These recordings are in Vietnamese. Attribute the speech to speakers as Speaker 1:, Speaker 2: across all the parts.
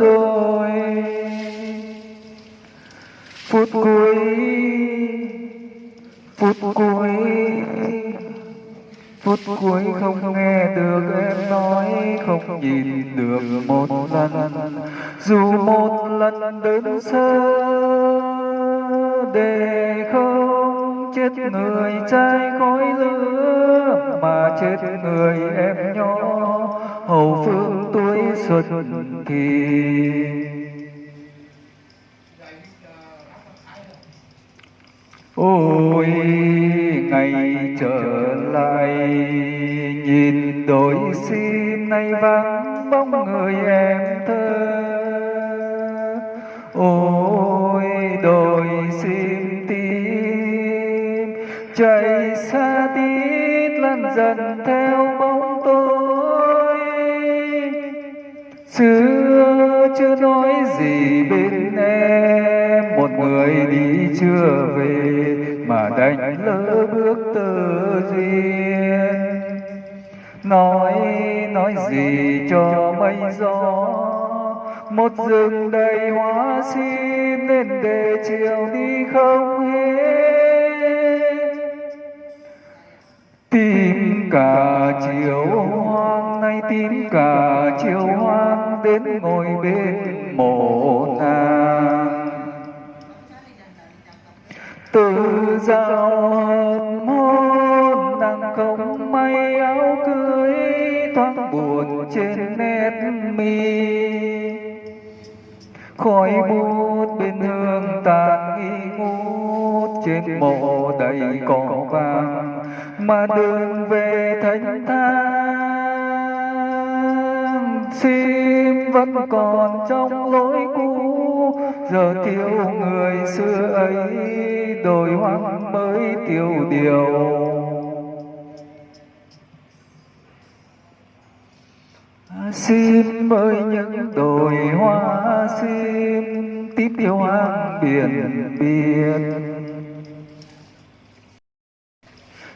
Speaker 1: đôi phút cuối phút cuối phút cuối không nghe được em nói, không nhìn được một lần. Dù một lần đơn sơ để không chết người trai khói lửa, mà chết người em nhỏ. Hậu phương xuất xuân kỳ ôi, ngày trở lại, nhìn đôi sim nay vắng bóng người em thơ. Ôi đôi sim tim chạy xa tít lần dần theo bóng tôi xưa chưa nói gì bên em. Một người đi chưa về, mà đánh lỡ bước tơ duyên. Nói nói gì cho mây gió. Một rừng đầy hoa sim, nên để chiều đi không hết. Tìm cả chiều hoa nay tím cả chiều hoang đến ngồi bên mộ nàng từ giao hờn hôn nàng không may áo cưới thoáng buồn trên nét mi. Khói bút bên hương tàn nghi ngút trên mộ đầy cỏ vàng, mà đường về thanh thang sim vẫn còn trong lối cũ. Giờ thiếu người xưa ấy đổi hoang mới tiêu điều. Xin ơi những đồi hoa xin tiếp yêu hoang biển biển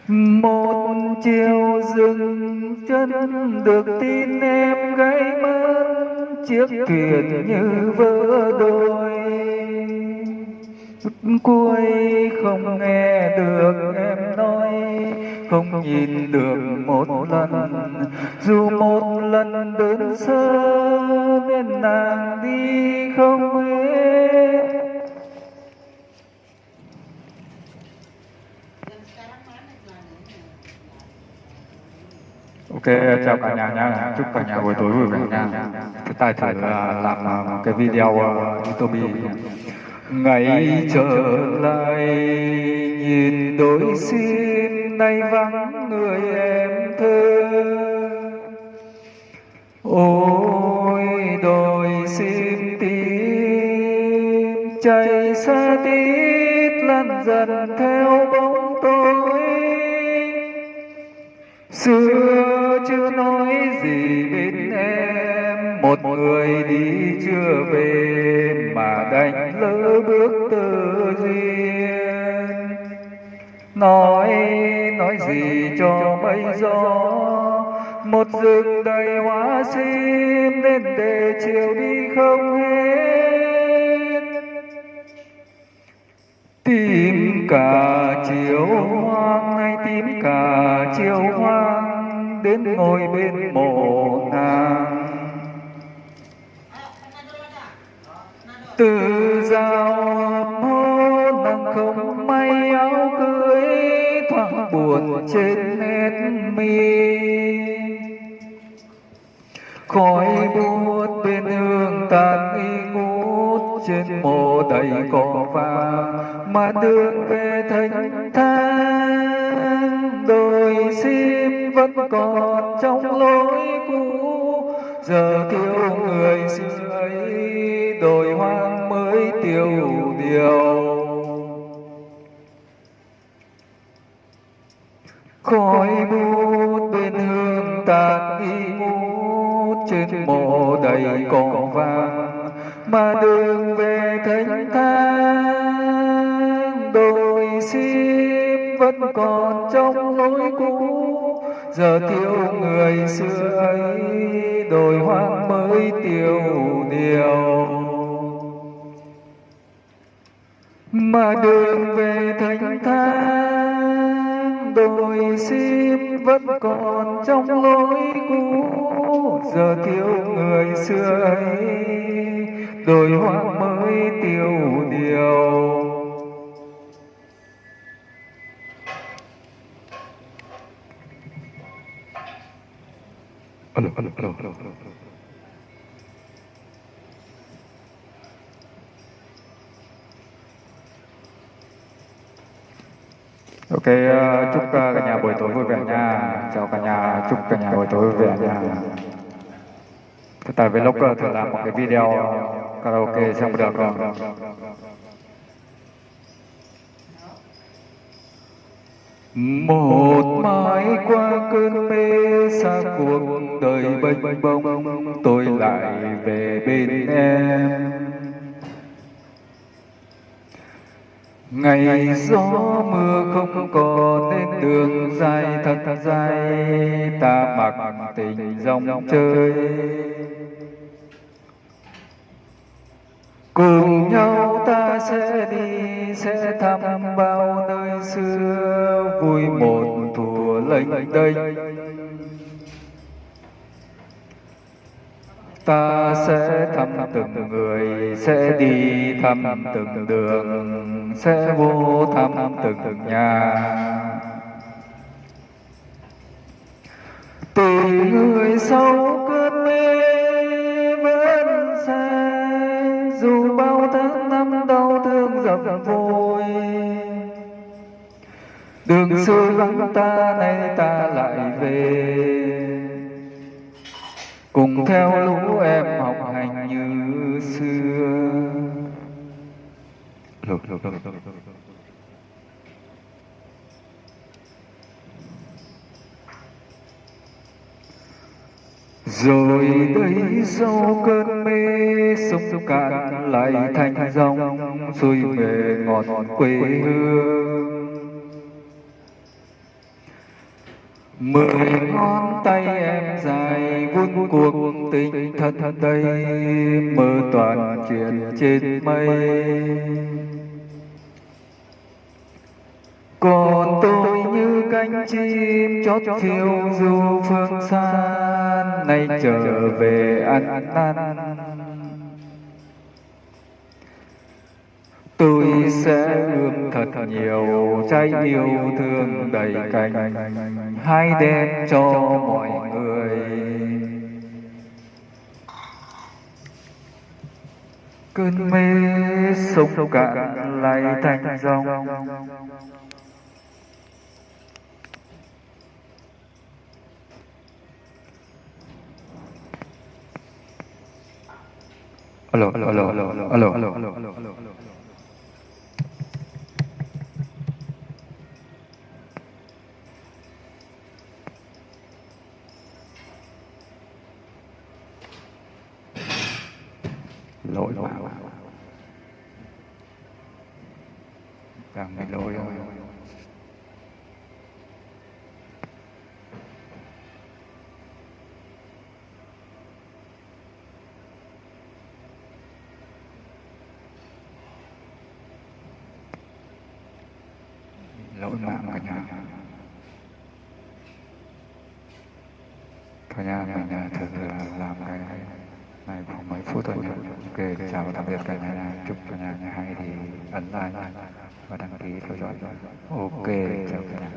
Speaker 1: một chiều dừng chân được tin em gãy mất, chiếc thuyền như vỡ đôi cuối không nghe được em nói, không nhìn được một lần. Dù một lần đơn sơ, nên nàng đi không hết.
Speaker 2: Ok, chào cả nhà nha. Chúc cả nhà buổi tối vui vẻ nha. Cái tài thử là làm à, một cái video à, YouTube.
Speaker 1: ngày trở lại nhìn đôi sim nay vắng người em thơ ôi đôi sim tim chạy xa tít lăn dần theo bóng tối xưa chưa nói gì bên em. Một người đi chưa về mà đành lỡ bước tự duyên. Nói nói gì cho mây gió. Một rừng đầy hoa sim nên để chiều đi không hết tìm cả chiều hoang hay tìm cả chiều hoang đến ngồi bên mộ nàng. Từ giao mô nàng không may áo cưới thoáng buồn trên nét mi. Khói bút bên hương tàn nghi ngút trên mồ đầy cỏ vàng, mà đường về thành thang đôi sim vẫn còn trong lối cũ. Giờ thiếu người xưa ấy, đồi hoang mới tiêu điều. Khói bút bên hương tàn nghi ngút trên mộ đầy cỏ vàng, mà đường về thanh thang. Đồi xin vẫn còn trong lối cũ giờ tiêu người xưa ấy đổi hoang mới tiêu điều. Mà đường về thành thang, đồi sim vẫn còn trong lối cũ. Giờ thiếu người xưa ấy đổi hoang mới tiêu điều. Alo alo alo alo
Speaker 2: Ok, ờ, chúc ờ, cả nhà buổi tối vui vẻ nha. Chào cả nhà, chúc cả nhà buổi tối vui vẻ nha. Tại ờ, thử làm một cái video karaoke xong được rồi.
Speaker 1: Một mãi qua cơn mê xa cuộc đời bênh bông tôi lại về bên em. Ngày gió mưa không còn nên đường dài thật dài, ta mặc tình dòng chơi. Cùng nhau ta sẽ đi sẽ thăm bao nơi xưa vui một thùa lênh đênh ta sẽ thăm từng người sẽ đi thăm từng đường sẽ vô thăm từng nhà tìm người sau cơn dập vội đường xưa vắng ta nay ta lại về. cùng theo lũ em học hành như xưa. lục lục lục lục rồi đây sau cơn mê, sông cạn lại thành dòng xuôi về ngọn quê hương. Mười ngón tay em dài vun cuộc tình thật đây mơ toàn chuyện trên mây còn tôi như cánh chim chót phiêu du phương xa nay trở về ăn năn. Tôi sẽ ươm thật nhiều trái yêu thương đầy cành, hai đen cho mọi người. Cơn mê sông cạn lại thành dòng. Alo alo alo alo alo alo alo alo alo lỗi vào càng bị lỗi rồi lỗi mạng cả nhà. Cả nhà cả nhà thật là làm cái này này khoảng mấy phút thôi nhé. Ok, chào tạm biệt cả nhà chúc cả nhà nhà hay thì ấn like và đăng ký theo dõi. Ok, chào cả nhà.